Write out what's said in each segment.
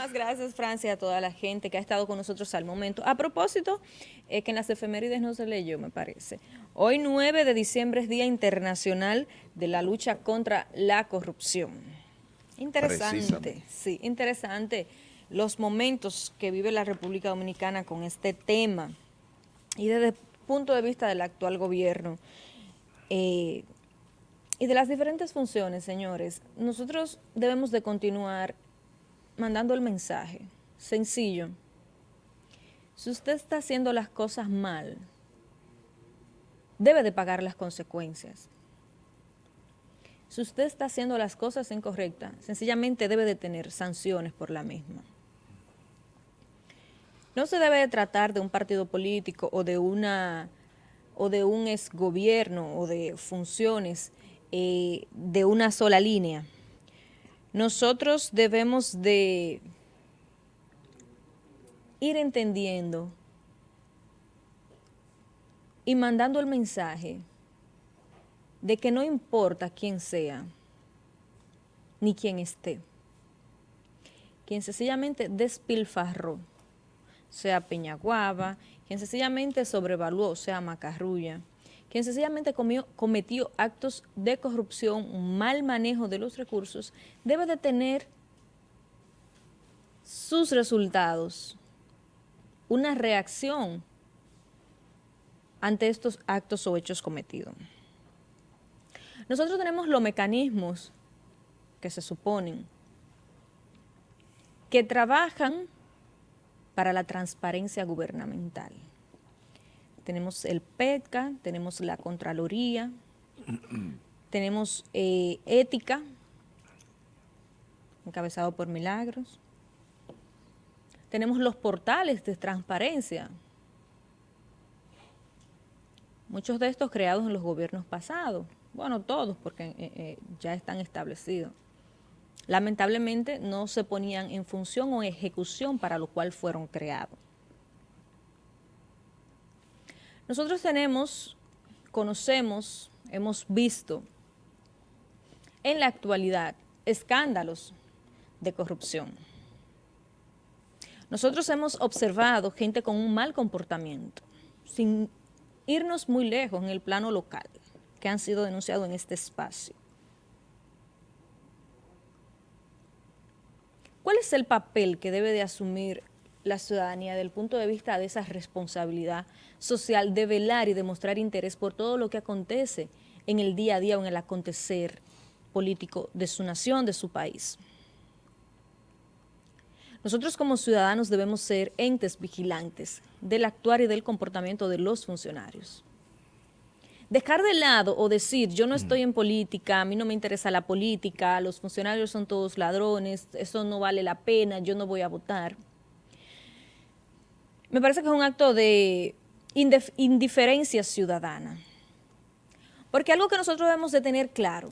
Muchísimas gracias, Francia, a toda la gente que ha estado con nosotros al momento. A propósito, eh, que en las efemérides no se leyó, me parece. Hoy 9 de diciembre es Día Internacional de la Lucha contra la Corrupción. Interesante, sí, interesante los momentos que vive la República Dominicana con este tema y desde el punto de vista del actual gobierno eh, y de las diferentes funciones, señores, nosotros debemos de continuar mandando el mensaje, sencillo. Si usted está haciendo las cosas mal, debe de pagar las consecuencias. Si usted está haciendo las cosas incorrectas, sencillamente debe de tener sanciones por la misma. No se debe de tratar de un partido político o de una o de un exgobierno o de funciones eh, de una sola línea nosotros debemos de ir entendiendo y mandando el mensaje de que no importa quién sea, ni quién esté. Quien sencillamente despilfarró, sea Peñaguaba, quien sencillamente sobrevaluó, sea Macarrulla, quien sencillamente cometió actos de corrupción, mal manejo de los recursos, debe de tener sus resultados, una reacción ante estos actos o hechos cometidos. Nosotros tenemos los mecanismos que se suponen que trabajan para la transparencia gubernamental tenemos el PETCA, tenemos la Contraloría, tenemos eh, Ética, encabezado por Milagros, tenemos los portales de transparencia, muchos de estos creados en los gobiernos pasados, bueno, todos, porque eh, eh, ya están establecidos. Lamentablemente no se ponían en función o ejecución para lo cual fueron creados. Nosotros tenemos, conocemos, hemos visto en la actualidad escándalos de corrupción. Nosotros hemos observado gente con un mal comportamiento, sin irnos muy lejos en el plano local, que han sido denunciados en este espacio. ¿Cuál es el papel que debe de asumir la ciudadanía desde el punto de vista de esa responsabilidad social de velar y demostrar interés por todo lo que acontece en el día a día o en el acontecer político de su nación, de su país. Nosotros como ciudadanos debemos ser entes vigilantes del actuar y del comportamiento de los funcionarios. Dejar de lado o decir, yo no estoy en política, a mí no me interesa la política, los funcionarios son todos ladrones, eso no vale la pena, yo no voy a votar me parece que es un acto de indiferencia ciudadana. Porque algo que nosotros debemos de tener claro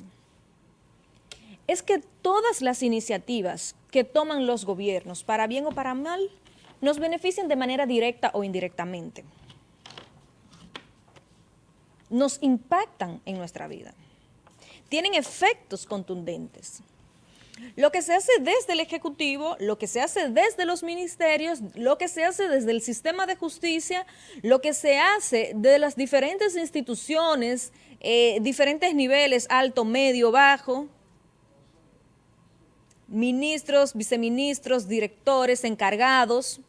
es que todas las iniciativas que toman los gobiernos, para bien o para mal, nos benefician de manera directa o indirectamente. Nos impactan en nuestra vida. Tienen efectos contundentes. Lo que se hace desde el Ejecutivo, lo que se hace desde los ministerios, lo que se hace desde el sistema de justicia, lo que se hace de las diferentes instituciones, eh, diferentes niveles, alto, medio, bajo, ministros, viceministros, directores, encargados,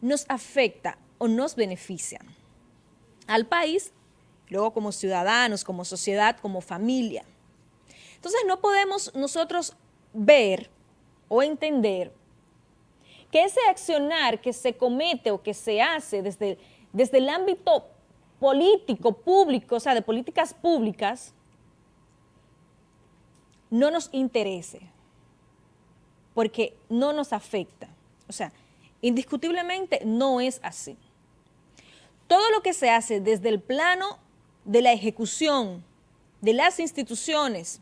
nos afecta o nos beneficia al país luego como ciudadanos, como sociedad, como familia. Entonces no podemos nosotros ver o entender que ese accionar que se comete o que se hace desde, desde el ámbito político, público, o sea, de políticas públicas, no nos interese, porque no nos afecta. O sea, indiscutiblemente no es así. Todo lo que se hace desde el plano de la ejecución de las instituciones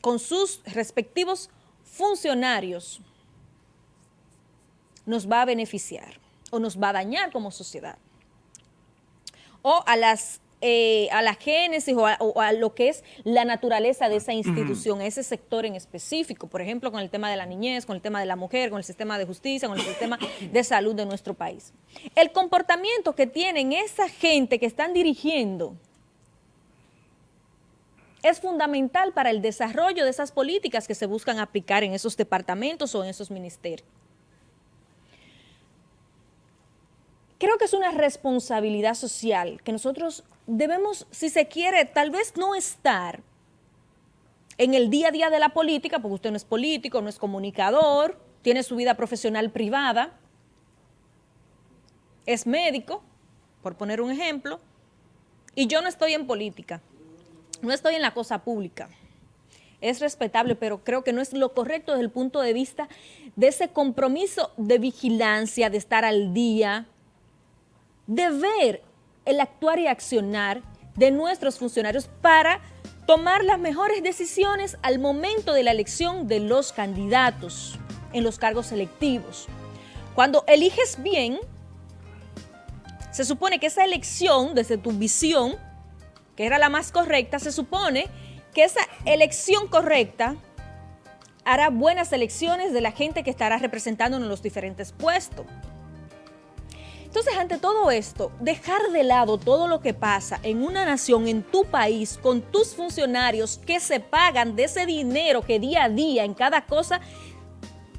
con sus respectivos funcionarios nos va a beneficiar o nos va a dañar como sociedad. O a las eh, a la génesis o a, lo que es la naturaleza de esa institución, ese sector en específico, por ejemplo, con el tema de la niñez, con el tema de la mujer, con el sistema de justicia, con el sistema de salud de nuestro país. El comportamiento que tienen esa gente que están dirigiendo es fundamental para el desarrollo de esas políticas que se buscan aplicar en esos departamentos o en esos ministerios. Creo que es una responsabilidad social que nosotros debemos, si se quiere, tal vez no estar en el día a día de la política, porque usted no es político, no es comunicador, tiene su vida profesional privada, es médico, por poner un ejemplo, y yo no estoy en política, no estoy en la cosa pública. Es respetable, pero creo que no es lo correcto desde el punto de vista de ese compromiso de vigilancia, de estar al día, de ver el actuar y accionar de nuestros funcionarios para tomar las mejores decisiones al momento de la elección de los candidatos en los cargos selectivos. Cuando eliges bien, se supone que esa elección, desde tu visión, que era la más correcta, se supone que esa elección correcta hará buenas elecciones de la gente que estará representando en los diferentes puestos. Entonces, ante todo esto, dejar de lado todo lo que pasa en una nación, en tu país, con tus funcionarios que se pagan de ese dinero que día a día en cada cosa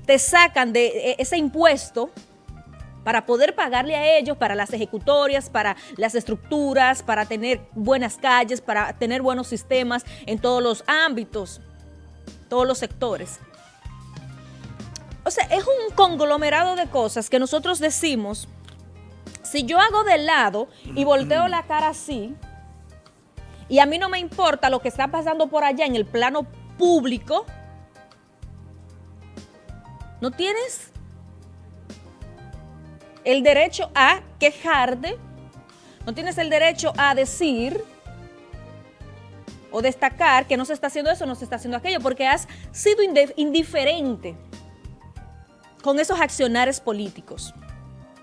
te sacan de e, ese impuesto para poder pagarle a ellos, para las ejecutorias, para las estructuras, para tener buenas calles, para tener buenos sistemas en todos los ámbitos, todos los sectores. O sea, es un conglomerado de cosas que nosotros decimos si yo hago de lado y volteo la cara así, y a mí no me importa lo que está pasando por allá en el plano público, no tienes el derecho a quejarte, no tienes el derecho a decir o destacar que no se está haciendo eso, no se está haciendo aquello, porque has sido indiferente con esos accionares políticos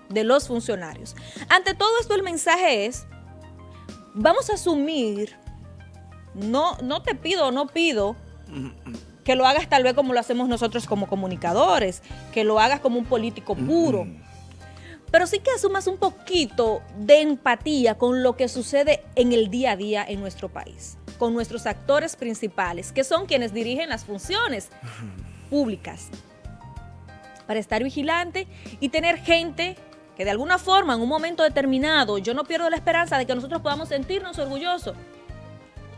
de los funcionarios. Ante todo esto el mensaje es, vamos a asumir, no, no te pido, no pido que lo hagas tal vez como lo hacemos nosotros como comunicadores, que lo hagas como un político puro, pero sí que asumas un poquito de empatía con lo que sucede en el día a día en nuestro país, con nuestros actores principales, que son quienes dirigen las funciones públicas, para estar vigilante y tener gente que de alguna forma en un momento determinado yo no pierdo la esperanza de que nosotros podamos sentirnos orgullosos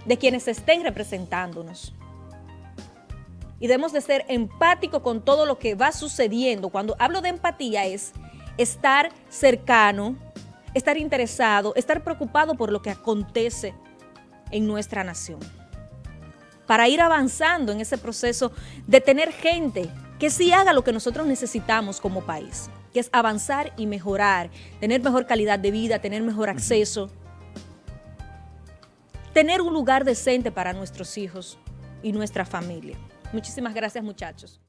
de quienes estén representándonos. Y debemos de ser empáticos con todo lo que va sucediendo. Cuando hablo de empatía es estar cercano, estar interesado, estar preocupado por lo que acontece en nuestra nación. Para ir avanzando en ese proceso de tener gente que sí haga lo que nosotros necesitamos como país que es avanzar y mejorar, tener mejor calidad de vida, tener mejor acceso, tener un lugar decente para nuestros hijos y nuestra familia. Muchísimas gracias, muchachos.